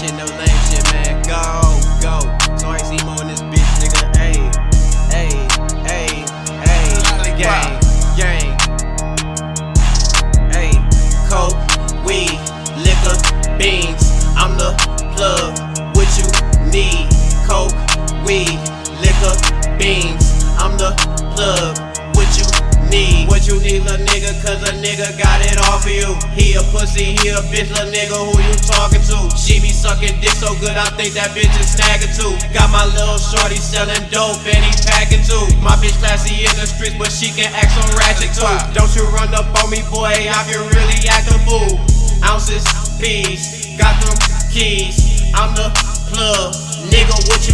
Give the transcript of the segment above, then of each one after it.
shit, no lame shit, man. Go, go. so Sorry, Seymour in this bitch, nigga. Ayy, ayy, ayy, ayy. Gang, gang. Ayy, coke, weed, liquor, beans. I'm the plug. What you need? Coke, weed, liquor, beans. I'm the plug. You little nigga? Cause a nigga got it all for you. He a pussy, he a bitch, little nigga. Who you talking to? She be sucking dick so good, I think that bitch is snagging too. Got my little shorty selling dope and he packing too. My bitch classy in the streets, but she can act so ratchet too. Don't you run up on me, boy? I can really act a fool. Ounces, peas, got them keys. I'm the plug.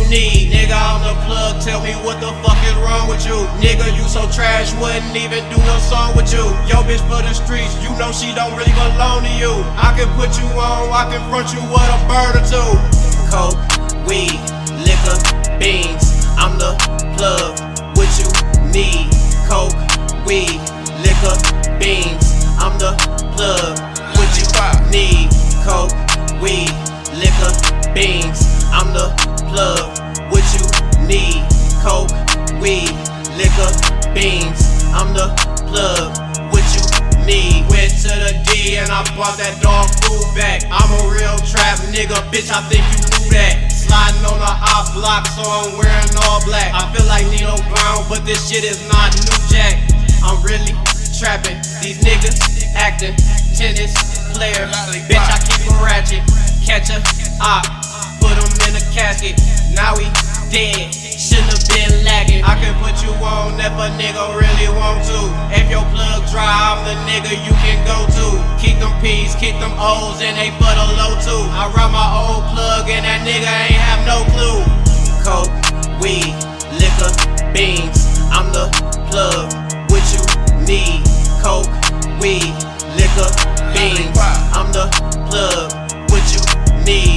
Need? Nigga, I'm the plug. Tell me what the fuck is wrong with you? Nigga, you so trash, wouldn't even do no song with you. Yo, bitch for the streets, you know she don't really belong to you. I can put you on, I can front you with a bird or two. Coke, weed, liquor, beans. Liquor, beans. I'm the plug. What you need? Went to the D and I bought that dog food back. I'm a real trap nigga, bitch. I think you knew that. Sliding on the op block, so I'm wearing all black. I feel like Nino Brown, but this shit is not New Jack. I'm really trapping. These niggas acting tennis player. Bitch, I keep a ratchet. Catch a op, put him in a casket. Now he dead. Shouldn't have been lagging. I can put you on if a nigga really want to. If your plug dry, I'm the nigga you can go to. Kick them peas, kick them O's, and they butt a low too. I run my old plug, and that nigga ain't have no clue. Coke, weed, liquor, beans. I'm the plug. What you need? Coke, weed, liquor, beans. I'm the plug. What you need?